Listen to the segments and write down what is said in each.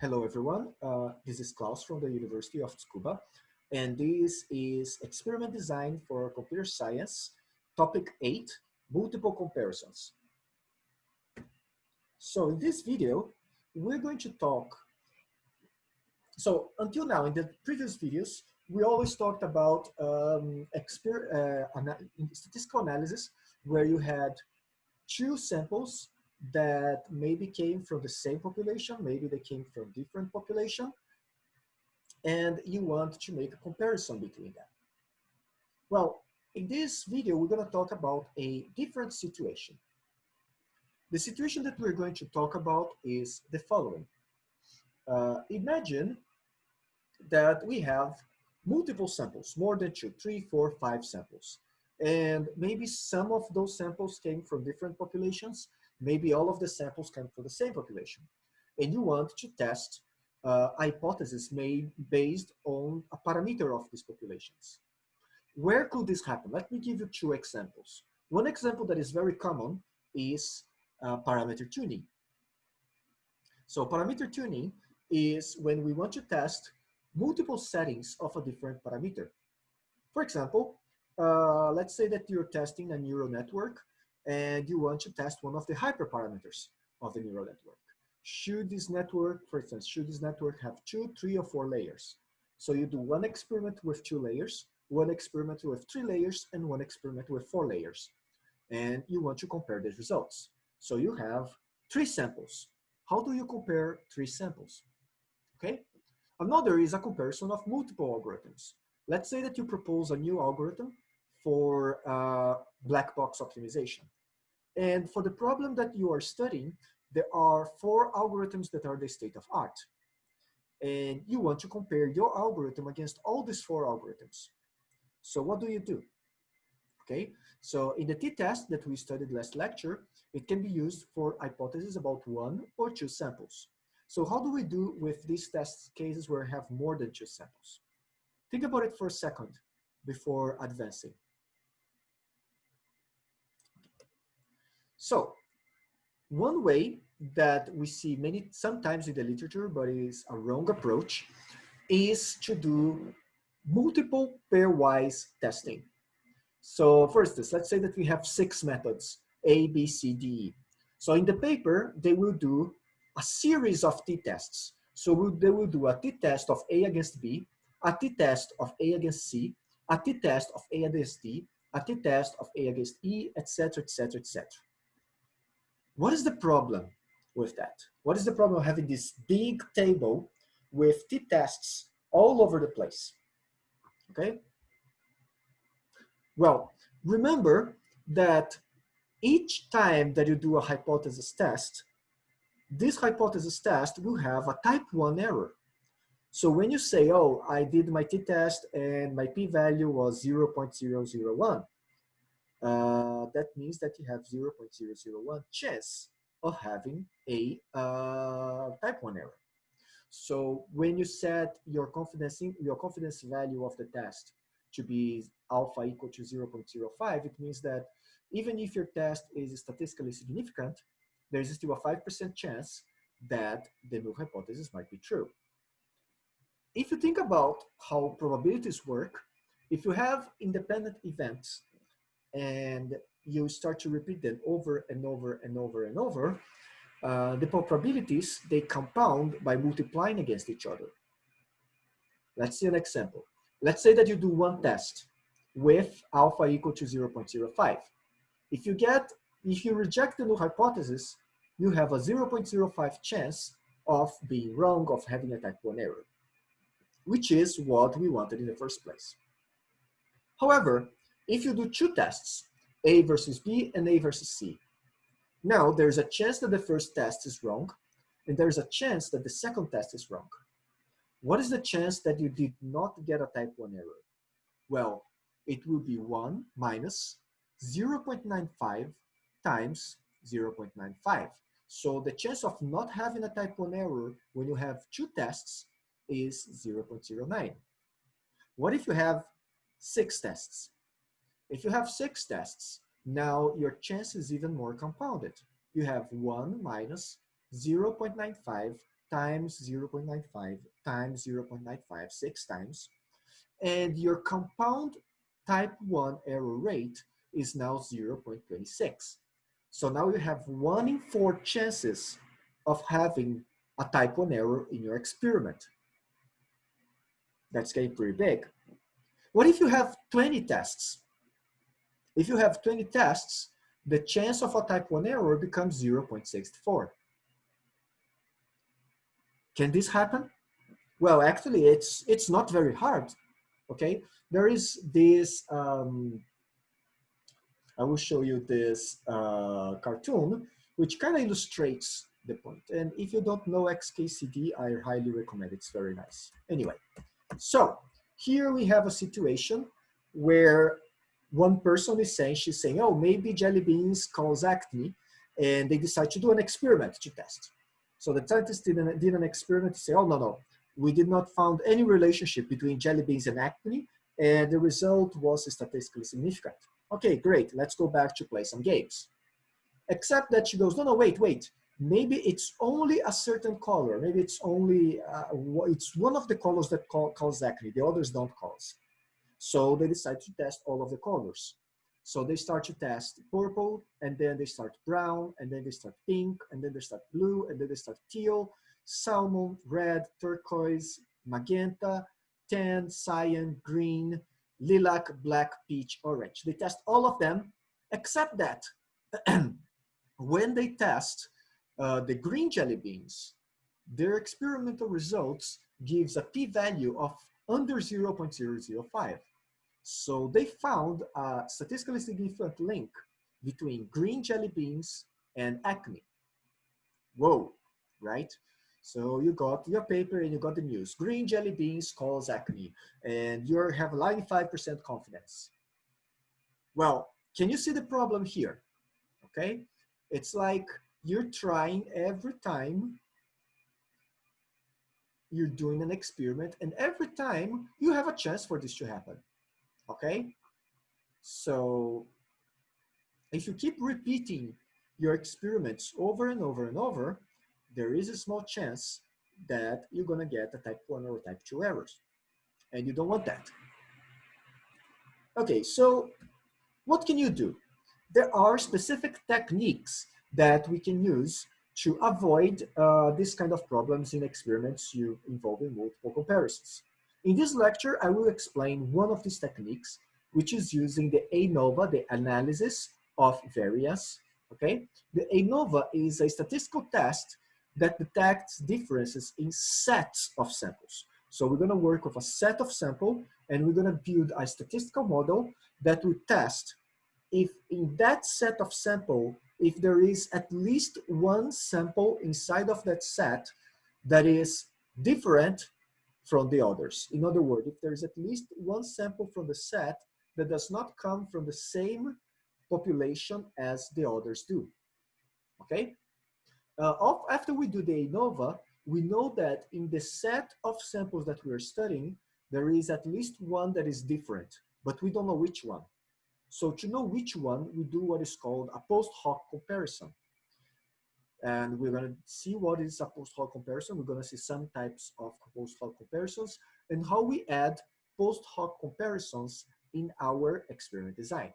Hello, everyone. Uh, this is Klaus from the University of Tsukuba, and this is experiment design for computer science, topic eight, multiple comparisons. So in this video, we're going to talk, so until now, in the previous videos, we always talked about um, uh, statistical analysis, where you had two samples that maybe came from the same population, maybe they came from different population, and you want to make a comparison between them. Well, in this video, we're gonna talk about a different situation. The situation that we're going to talk about is the following. Uh, imagine that we have multiple samples, more than two, three, four, five samples. And maybe some of those samples came from different populations maybe all of the samples come from the same population. And you want to test uh, hypotheses made based on a parameter of these populations. Where could this happen? Let me give you two examples. One example that is very common is uh, parameter tuning. So parameter tuning is when we want to test multiple settings of a different parameter. For example, uh, let's say that you're testing a neural network and you want to test one of the hyperparameters of the neural network. Should this network, for instance, should this network have two, three, or four layers? So you do one experiment with two layers, one experiment with three layers, and one experiment with four layers. And you want to compare the results. So you have three samples. How do you compare three samples? Okay. Another is a comparison of multiple algorithms. Let's say that you propose a new algorithm for uh, black box optimization. And for the problem that you are studying, there are four algorithms that are the state of art. And you want to compare your algorithm against all these four algorithms. So what do you do? Okay, so in the t-test that we studied last lecture, it can be used for hypotheses about one or two samples. So how do we do with these test cases where we have more than two samples? Think about it for a second before advancing. So one way that we see many sometimes in the literature, but is a wrong approach, is to do multiple pairwise testing. So for instance, let's say that we have six methods, A, B, C, D. So in the paper, they will do a series of t-tests. So they will do a t-test of A against B, a t-test of A against C, a t-test of A against D, a t-test of A against E, etc., etc., etc. What is the problem with that? What is the problem of having this big table with t-tests all over the place? Okay? Well, remember that each time that you do a hypothesis test, this hypothesis test will have a type 1 error. So when you say, oh, I did my t-test and my p-value was 0.001, uh, that means that you have 0.001 chance of having a uh, type 1 error. So when you set your confidence in, your confidence value of the test to be alpha equal to 0.05, it means that even if your test is statistically significant, there's still a 5% chance that the null hypothesis might be true. If you think about how probabilities work, if you have independent events and you start to repeat them over and over and over and over, uh, the probabilities, they compound by multiplying against each other. Let's see an example. Let's say that you do one test with alpha equal to 0.05. If you get, if you reject the null hypothesis, you have a 0.05 chance of being wrong, of having a type 1 error, which is what we wanted in the first place. However, if you do two tests, A versus B and A versus C, now there's a chance that the first test is wrong, and there's a chance that the second test is wrong. What is the chance that you did not get a type 1 error? Well, it will be 1 minus 0.95 times 0.95. So the chance of not having a type 1 error when you have two tests is 0.09. What if you have six tests? If you have six tests, now your chance is even more compounded. You have 1 minus 0.95 times 0.95 times 0.95 six times. And your compound type 1 error rate is now 0.26. So now you have one in four chances of having a type 1 error in your experiment. That's getting pretty big. What if you have 20 tests? If you have 20 tests, the chance of a type 1 error becomes 0.64. Can this happen? Well, actually, it's, it's not very hard, okay? There is this, um, I will show you this uh, cartoon, which kind of illustrates the point. And if you don't know XKCD, I highly recommend it. It's very nice. Anyway, so here we have a situation where one person is saying, she's saying, oh, maybe jelly beans cause acne, and they decide to do an experiment to test. So the scientists did an, did an experiment to say, oh, no, no, we did not found any relationship between jelly beans and acne, and the result was statistically significant. Okay, great, let's go back to play some games. Except that she goes, no, no, wait, wait, maybe it's only a certain color. Maybe it's only, uh, it's one of the colors that cause acne, the others don't cause. So they decide to test all of the colors. So they start to test purple, and then they start brown, and then they start pink, and then they start blue, and then they start teal, salmon, red, turquoise, magenta, tan, cyan, green, lilac, black, peach, orange. They test all of them, except that when they test uh, the green jelly beans, their experimental results gives a p-value of under 0.005. So they found a statistically significant link between green jelly beans and acne. Whoa, right? So you got your paper and you got the news. Green jelly beans cause acne and you have 95% confidence. Well, can you see the problem here? Okay, it's like you're trying every time you're doing an experiment and every time you have a chance for this to happen okay? So if you keep repeating your experiments over and over and over there is a small chance that you're to get a type 1 or type 2 errors. And you don't want that. Okay so what can you do? There are specific techniques that we can use to avoid uh, this kind of problems in experiments you involving multiple comparisons. In this lecture, I will explain one of these techniques, which is using the ANOVA, the analysis of variance, okay? The ANOVA is a statistical test that detects differences in sets of samples. So we're gonna work with a set of sample and we're gonna build a statistical model that will test if in that set of sample if there is at least one sample inside of that set that is different from the others. In other words, if there is at least one sample from the set that does not come from the same population as the others do. Okay? Uh, after we do the ANOVA, we know that in the set of samples that we are studying, there is at least one that is different, but we don't know which one. So to know which one, we do what is called a post hoc comparison. And we're gonna see what is a post hoc comparison. We're gonna see some types of post hoc comparisons and how we add post hoc comparisons in our experiment design.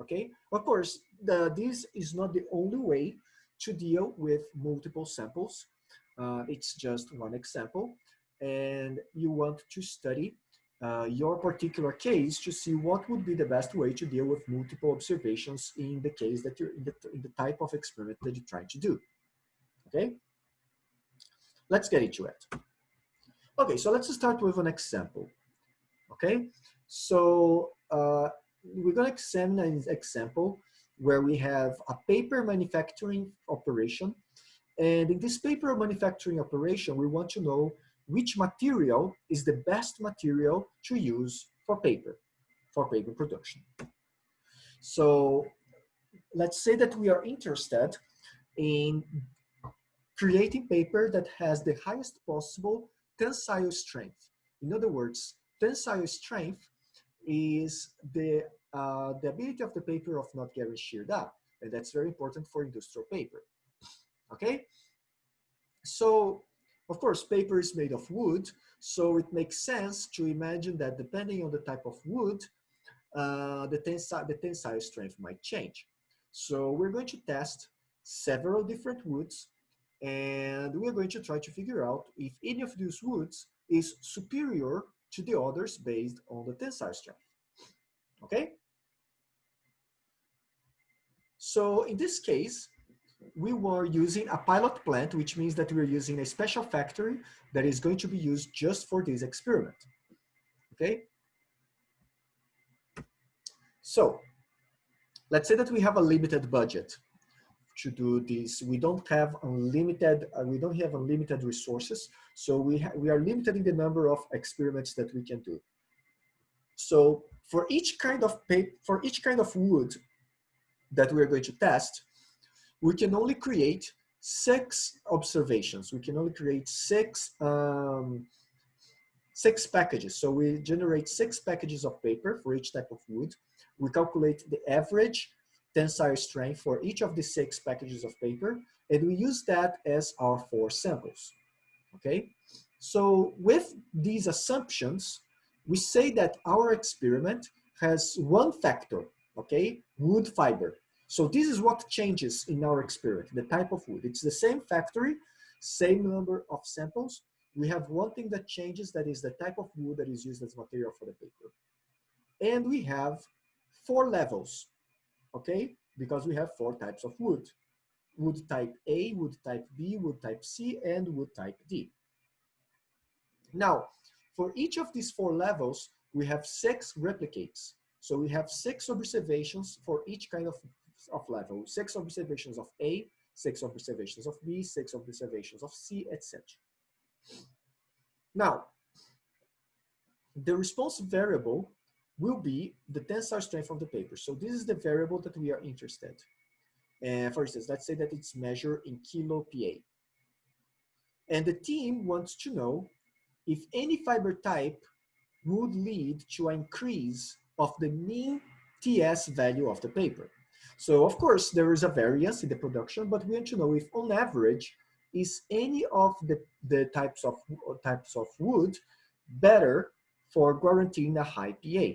Okay, of course, the, this is not the only way to deal with multiple samples. Uh, it's just one example. And you want to study uh, your particular case to see what would be the best way to deal with multiple observations in the case that you're in the, in the type of experiment that you're trying to do. Okay, let's get into it. Okay, so let's start with an example. Okay, so uh, we're to examine an example where we have a paper manufacturing operation. And in this paper manufacturing operation, we want to know which material is the best material to use for paper, for paper production. So let's say that we are interested in creating paper that has the highest possible tensile strength. In other words, tensile strength is the, uh, the ability of the paper of not getting sheared up. And that's very important for industrial paper. Okay? So, of course, paper is made of wood, so it makes sense to imagine that depending on the type of wood, uh, the, the tensile strength might change. So we're going to test several different woods and we're going to try to figure out if any of these woods is superior to the others based on the tensile strength. Okay? So in this case, we were using a pilot plant, which means that we're using a special factory that is going to be used just for this experiment. Okay? So let's say that we have a limited budget to do this. We don't have unlimited, uh, we don't have unlimited resources. So we, we are limited in the number of experiments that we can do. So for each kind of paper, for each kind of wood that we're going to test, we can only create six observations. We can only create six, um, six packages. So we generate six packages of paper for each type of wood. We calculate the average tensile strength for each of the six packages of paper, and we use that as our four samples, okay? So with these assumptions, we say that our experiment has one factor, okay, wood fiber. So this is what changes in our experiment, the type of wood. It's the same factory, same number of samples. We have one thing that changes, that is the type of wood that is used as material for the paper. And we have four levels okay? Because we have four types of wood. Wood type A, wood type B, wood type C, and wood type D. Now, for each of these four levels, we have six replicates. So we have six observations for each kind of, of level. Six observations of A, six observations of B, six observations of C, etc. Now, the response variable will be the tensile strength of the paper. So this is the variable that we are interested. And for instance, let's say that it's measured in kilo PA. And the team wants to know if any fiber type would lead to an increase of the mean TS value of the paper. So of course, there is a variance in the production, but we want to know if on average, is any of the, the types, of, types of wood better for guaranteeing a high PA.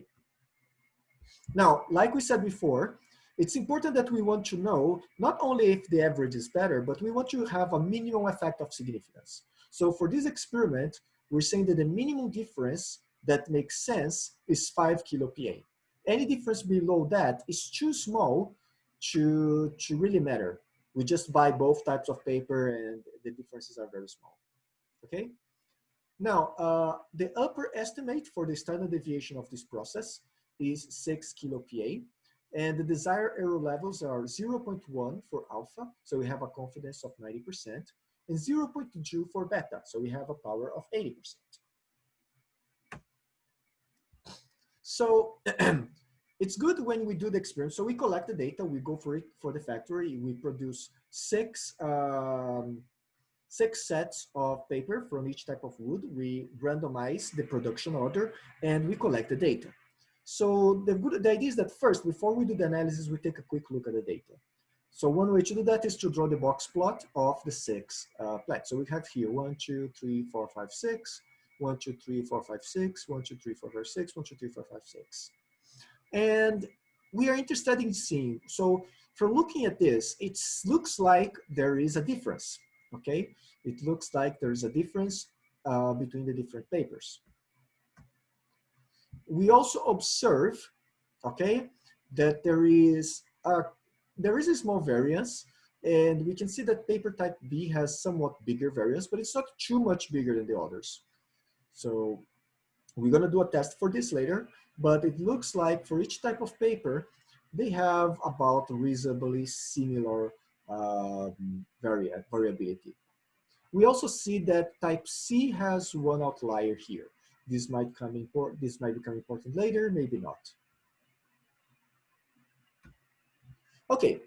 Now, like we said before, it's important that we want to know not only if the average is better, but we want to have a minimum effect of significance. So for this experiment, we're saying that the minimum difference that makes sense is 5 kilo PA. Any difference below that is too small to, to really matter. We just buy both types of paper and the differences are very small, okay? Now, uh, the upper estimate for the standard deviation of this process is 6 kilo PA. And the desired error levels are 0.1 for alpha, so we have a confidence of 90%, and 0.2 for beta, so we have a power of 80%. So it's good when we do the experiment. So we collect the data, we go for it for the factory, we produce six, um, six sets of paper from each type of wood. We randomize the production order and we collect the data. So the good the idea is that first, before we do the analysis, we take a quick look at the data. So one way to do that is to draw the box plot of the six uh, plots. So we have here one, two, three, four, five, six, one, two, three, four, five, six, one, two, three, four, five, six, one, two, three, four, five, six. And we are interested in seeing, so from looking at this, it looks like there is a difference, okay? It looks like there is a difference uh, between the different papers we also observe, okay, that there is a, there is a small variance and we can see that paper type B has somewhat bigger variance, but it's not too much bigger than the others. So we're gonna do a test for this later, but it looks like for each type of paper, they have about reasonably similar um, vari variability. We also see that type C has one outlier here. This might come important. This might become important later, maybe not. Okay,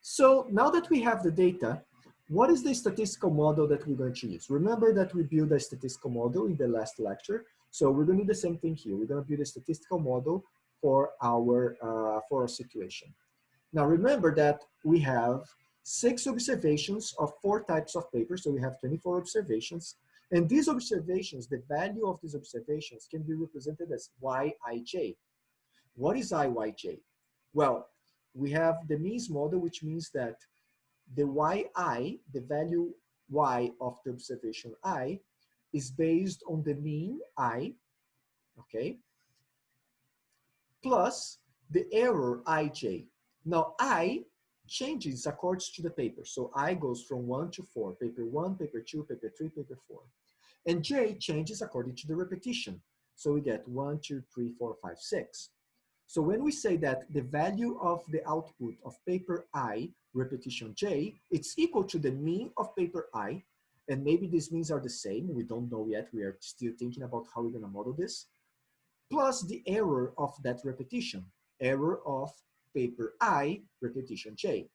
so now that we have the data, what is the statistical model that we're going to use? Remember that we built a statistical model in the last lecture. So we're going to do the same thing here. We're going to build a statistical model for our, uh, for our situation. Now remember that we have six observations of four types of papers. So we have 24 observations. And these observations, the value of these observations can be represented as Yij. What is Iyj? Well, we have the means model, which means that the Yi, the value Y of the observation I, is based on the mean I, okay, plus the error ij. Now i changes according to the paper. So i goes from one to four, paper one, paper two, paper three, paper four. And j changes according to the repetition. So we get one, two, three, four, five, six. So when we say that the value of the output of paper i, repetition j, it's equal to the mean of paper i, and maybe these means are the same, we don't know yet, we are still thinking about how we're gonna model this, plus the error of that repetition error of paper I, repetition J.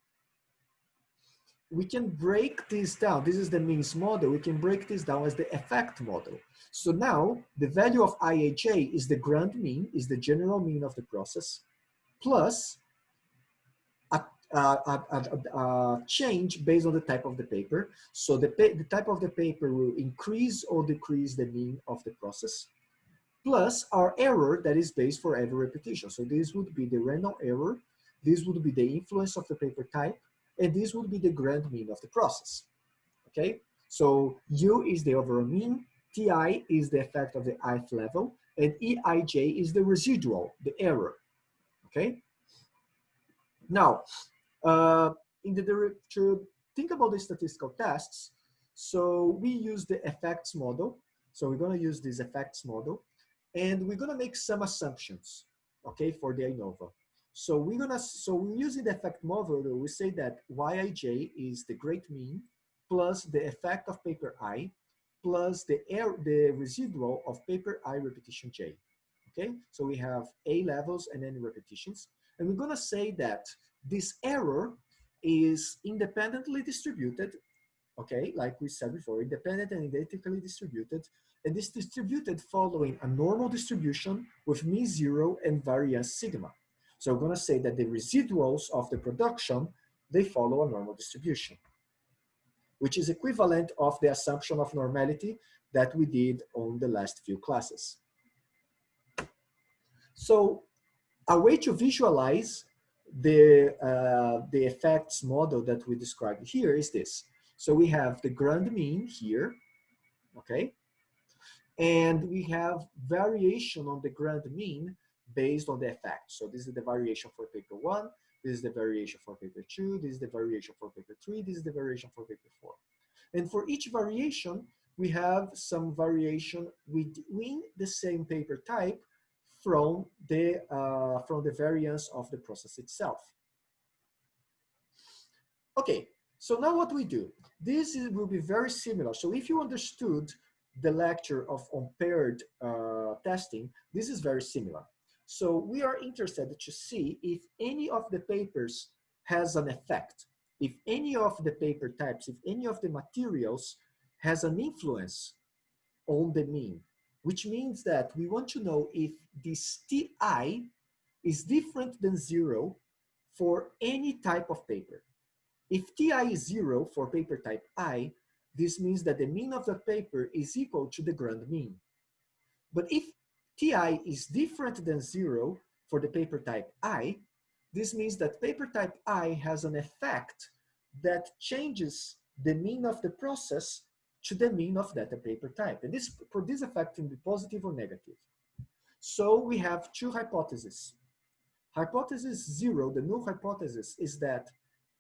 We can break this down. This is the means model. We can break this down as the effect model. So now the value of IAJ is the grand mean, is the general mean of the process, plus a, a, a, a change based on the type of the paper. So the, the type of the paper will increase or decrease the mean of the process plus our error that is based for every repetition. So this would be the random error, this would be the influence of the paper type, and this would be the grand mean of the process, okay? So U is the overall mean, TI is the effect of the ith level, and EIJ is the residual, the error, okay? Now, uh, in the to think about the statistical tests, so we use the effects model. So we're gonna use this effects model. And we're gonna make some assumptions, okay, for the ANOVA. So we're gonna, so we're using the effect model, we say that Yij is the great mean plus the effect of paper I plus the air, the residual of paper I repetition J. Okay, so we have A levels and n repetitions. And we're gonna say that this error is independently distributed, okay, like we said before, independent and identically distributed and is distributed following a normal distribution with mean zero and variance sigma. So we're gonna say that the residuals of the production, they follow a normal distribution, which is equivalent of the assumption of normality that we did on the last few classes. So a way to visualize the, uh, the effects model that we described here is this. So we have the grand mean here, okay? And we have variation on the grand mean based on the effect. So this is the variation for paper one, this is the variation for paper two, this is the variation for paper three, this is the variation for paper four. And for each variation, we have some variation within the same paper type from the, uh, from the variance of the process itself. Okay, so now what we do, this is, will be very similar. So if you understood the lecture of unpaired uh, testing, this is very similar. So we are interested to see if any of the papers has an effect, if any of the paper types, if any of the materials has an influence on the mean, which means that we want to know if this TI is different than zero for any type of paper. If TI is zero for paper type I, this means that the mean of the paper is equal to the grand mean. But if Ti is different than zero for the paper type I, this means that paper type I has an effect that changes the mean of the process to the mean of that paper type. And this, for this effect can be positive or negative. So we have two hypotheses. Hypothesis zero, the null hypothesis is that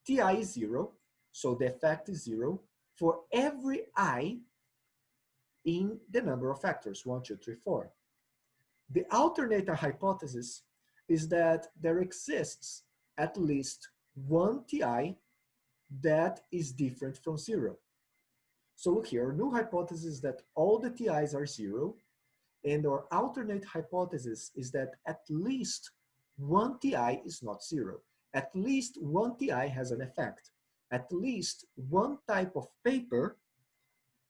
Ti is zero, so the effect is zero, for every i in the number of factors, one, two, three, four. The alternate hypothesis is that there exists at least one ti that is different from zero. So look here, our null hypothesis is that all the ti's are zero, and our alternate hypothesis is that at least one ti is not zero. At least one ti has an effect at least one type of paper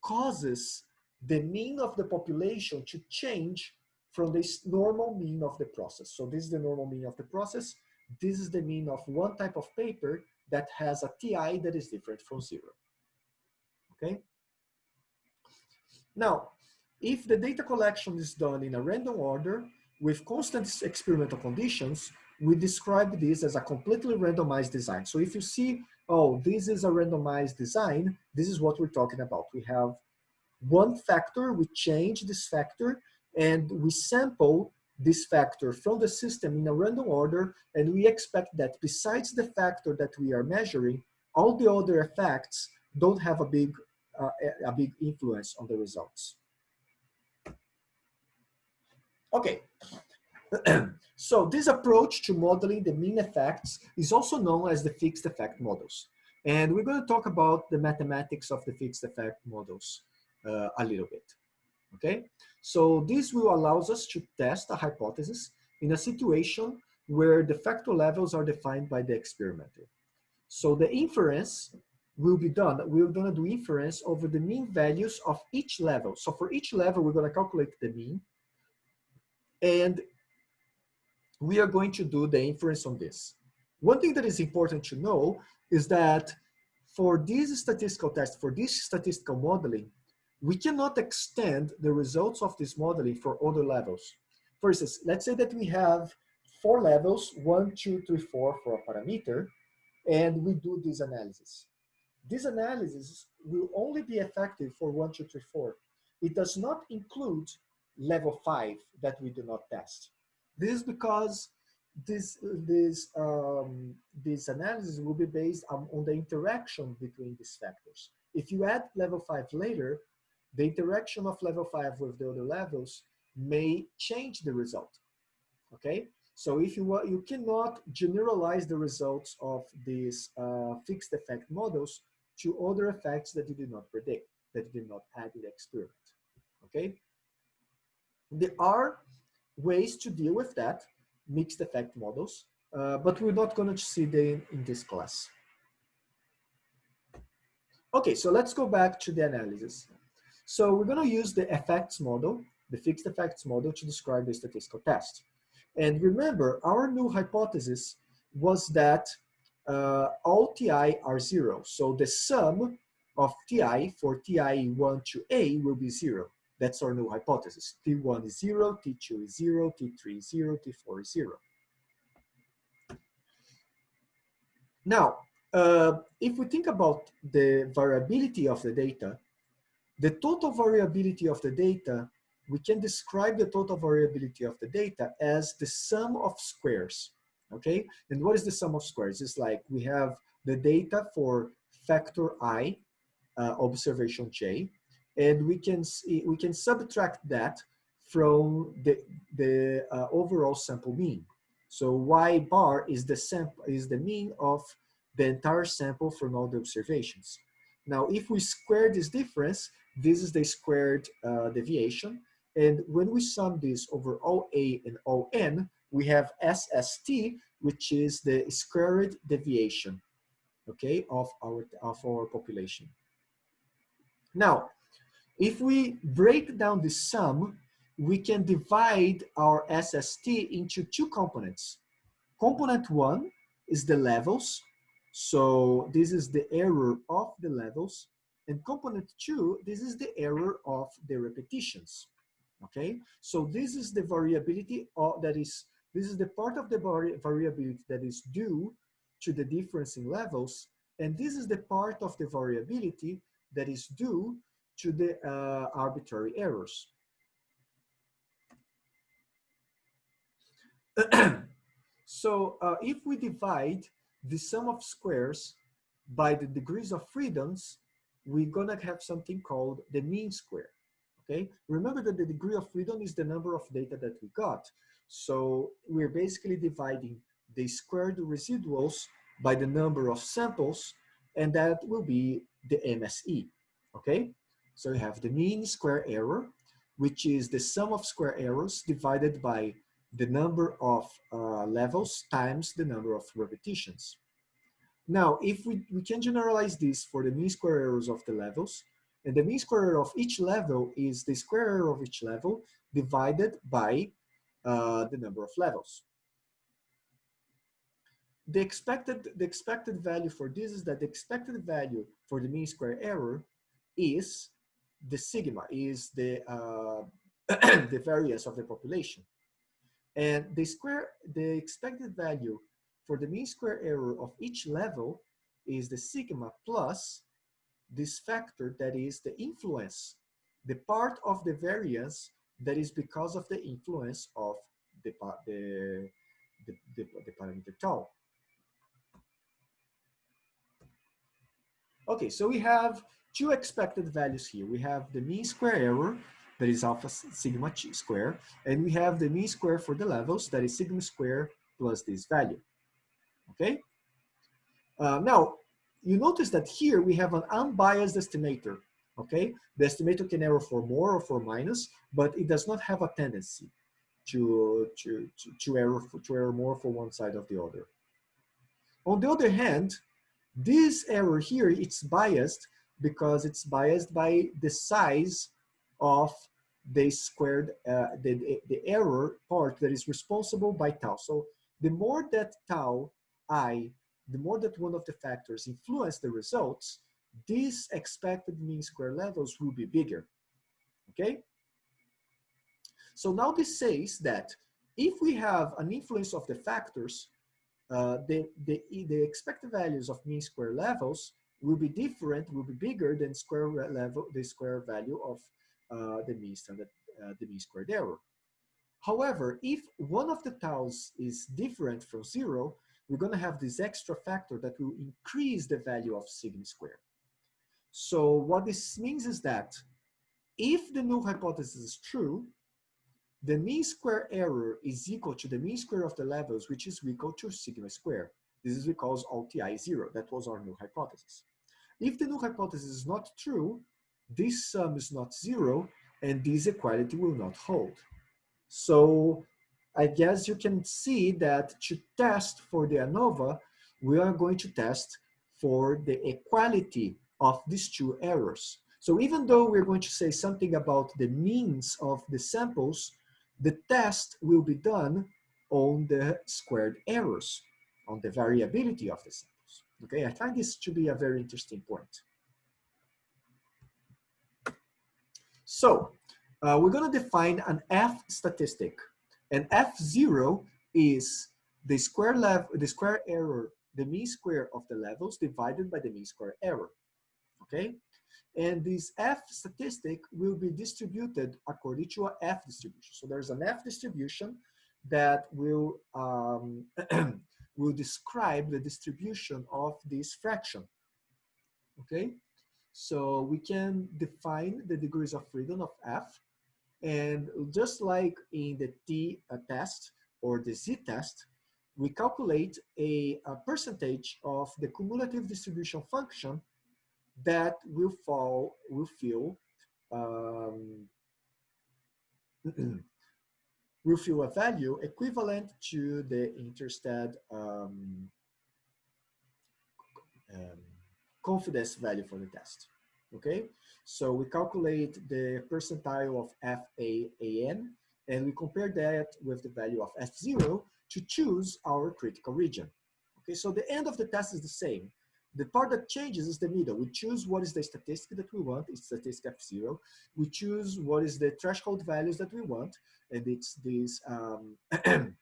causes the mean of the population to change from this normal mean of the process. So this is the normal mean of the process. This is the mean of one type of paper that has a TI that is different from zero. Okay? Now, if the data collection is done in a random order with constant experimental conditions, we describe this as a completely randomized design. So if you see, oh, this is a randomized design, this is what we're talking about. We have one factor, we change this factor, and we sample this factor from the system in a random order, and we expect that besides the factor that we are measuring, all the other effects don't have a big, uh, a big influence on the results. Okay, so this approach to modeling the mean effects is also known as the fixed effect models. And we're going to talk about the mathematics of the fixed effect models uh, a little bit, okay? So this will allow us to test a hypothesis in a situation where the factor levels are defined by the experimenter. So the inference will be done, we're gonna do inference over the mean values of each level. So for each level, we're gonna calculate the mean and we are going to do the inference on this. One thing that is important to know is that for this statistical test, for this statistical modeling, we cannot extend the results of this modeling for other levels. For instance, let's say that we have four levels, one, two, three, four for a parameter, and we do this analysis. This analysis will only be effective for one, two, three, four. It does not include level five that we do not test. This is because this, this, um, this analysis will be based on, on the interaction between these factors. If you add level five later, the interaction of level five with the other levels may change the result, okay? So if you want, you cannot generalize the results of these uh, fixed effect models to other effects that you did not predict, that you did not add in the experiment, okay? There are ways to deal with that, mixed effect models, uh, but we're not going to see them in this class. Okay, so let's go back to the analysis. So we're going to use the effects model, the fixed effects model to describe the statistical test. And remember, our null hypothesis was that uh, all TI are zero. So the sum of TI for TI1 to A will be zero. That's our null hypothesis. T1 is zero, T2 is zero, T3 is zero, T4 is zero. Now, uh, if we think about the variability of the data, the total variability of the data, we can describe the total variability of the data as the sum of squares, okay? And what is the sum of squares? It's like we have the data for factor i, uh, observation j, and we can see, we can subtract that from the the uh, overall sample mean. So y bar is the is the mean of the entire sample from all the observations. Now, if we square this difference, this is the squared uh, deviation. And when we sum this over OA and ON, we have SST, which is the squared deviation, okay, of our, of our population. Now, if we break down the sum, we can divide our SST into two components. Component one is the levels. So this is the error of the levels. And component two, this is the error of the repetitions. Okay, so this is the variability of, that is, this is the part of the vari variability that is due to the difference in levels. And this is the part of the variability that is due to the uh, arbitrary errors. so uh, if we divide the sum of squares by the degrees of freedoms, we're gonna have something called the mean square, okay? Remember that the degree of freedom is the number of data that we got. So we're basically dividing the squared residuals by the number of samples, and that will be the MSE, okay? So we have the mean square error, which is the sum of square errors divided by the number of uh, levels times the number of repetitions. Now, if we, we can generalize this for the mean square errors of the levels, and the mean square error of each level is the square error of each level divided by uh, the number of levels. the expected, the expected value for this is that the expected value for the mean square error is the sigma, is the, uh, the variance of the population. And the square, the expected value for the mean square error of each level is the sigma plus this factor that is the influence, the part of the variance that is because of the influence of the, the, the, the, the parameter tau. Okay, so we have two expected values here. We have the mean square error, that is alpha sigma square, and we have the mean square for the levels, that is sigma square plus this value. Okay? Uh, now, you notice that here we have an unbiased estimator. Okay? The estimator can error for more or for minus, but it does not have a tendency to, to, to, to, error, for, to error more for one side of the other. On the other hand, this error here, it's biased because it's biased by the size of the squared, uh, the, the error part that is responsible by tau. So the more that tau i, the more that one of the factors influence the results, these expected mean square levels will be bigger, okay? So now this says that if we have an influence of the factors, uh, the, the, the expected values of mean square levels will be different, will be bigger than square level, the square value of uh, the mean standard, uh, the mean squared error. However, if one of the taus is different from zero, we're gonna have this extra factor that will increase the value of sigma squared. So what this means is that if the null hypothesis is true, the mean square error is equal to the mean square of the levels, which is equal to sigma squared. This is because LTI is zero. That was our null hypothesis. If the null hypothesis is not true, this sum is not zero, and this equality will not hold. So I guess you can see that to test for the ANOVA, we are going to test for the equality of these two errors. So even though we're going to say something about the means of the samples, the test will be done on the squared errors, on the variability of the samples. Okay, I find this to be a very interesting point. So uh, we're gonna define an F statistic. And F0 is the square level, the square error, the mean square of the levels divided by the mean square error, okay? And this F statistic will be distributed according to a F distribution. So there's an F distribution that will, um, will describe the distribution of this fraction, okay? So we can define the degrees of freedom of F. And just like in the T uh, test or the Z test, we calculate a, a percentage of the cumulative distribution function that will fall, will fill, um, will fill a value equivalent to the Intersted um, um, confidence value for the test, okay? So we calculate the percentile of FAAN and we compare that with the value of F0 to choose our critical region. Okay, so the end of the test is the same. The part that changes is the middle. We choose what is the statistic that we want, it's statistic F0. We choose what is the threshold values that we want, and it's this, um, it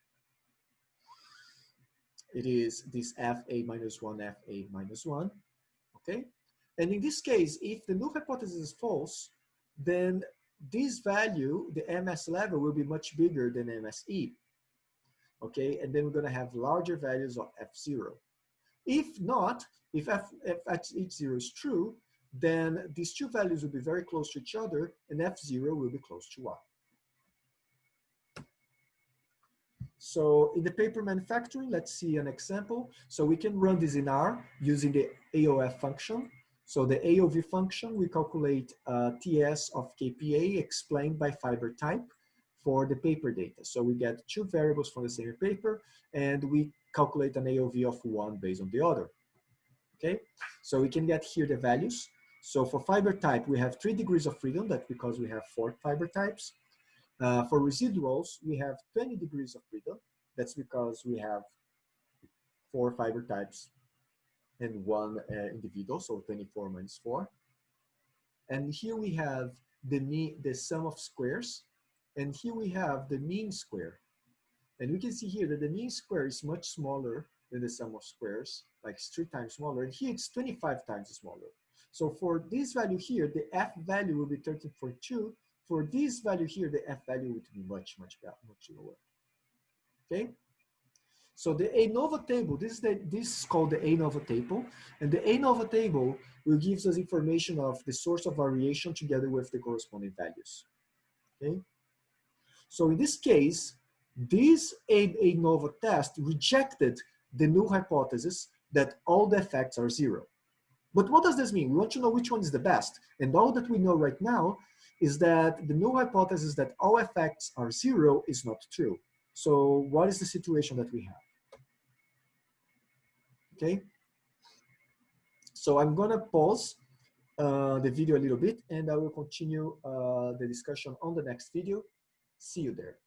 is this FA minus one, FA minus one, okay? And in this case, if the null hypothesis is false, then this value, the MS level will be much bigger than MSE, okay? And then we're gonna have larger values of F0. If not, if f, if h0 is true, then these two values will be very close to each other and f0 will be close to 1. So in the paper manufacturing, let's see an example. So we can run this in R using the AOV function. So the AOV function, we calculate uh, TS of KPA explained by fiber type for the paper data. So we get two variables from the same paper and we calculate an AOV of one based on the other okay? So we can get here the values. So for fiber type, we have three degrees of freedom. That's because we have four fiber types. Uh, for residuals, we have 20 degrees of freedom. That's because we have four fiber types and one uh, individual, so 24 minus four. And here we have the mean, the sum of squares, and here we have the mean square. And we can see here that the mean square is much smaller than the sum of squares, like it's three times smaller, and here it's 25 times smaller. So for this value here, the f value will be 13.2. For this value here, the f value would be much, much, much lower. Okay? So the ANOVA table, this is, the, this is called the ANOVA table. And the ANOVA table will give us information of the source of variation together with the corresponding values. Okay? So in this case, this ANOVA test rejected the null hypothesis that all the effects are zero. But what does this mean? We want to know which one is the best. And all that we know right now is that the null hypothesis that all effects are zero is not true. So what is the situation that we have? Okay. So I'm gonna pause uh, the video a little bit and I will continue uh, the discussion on the next video. See you there.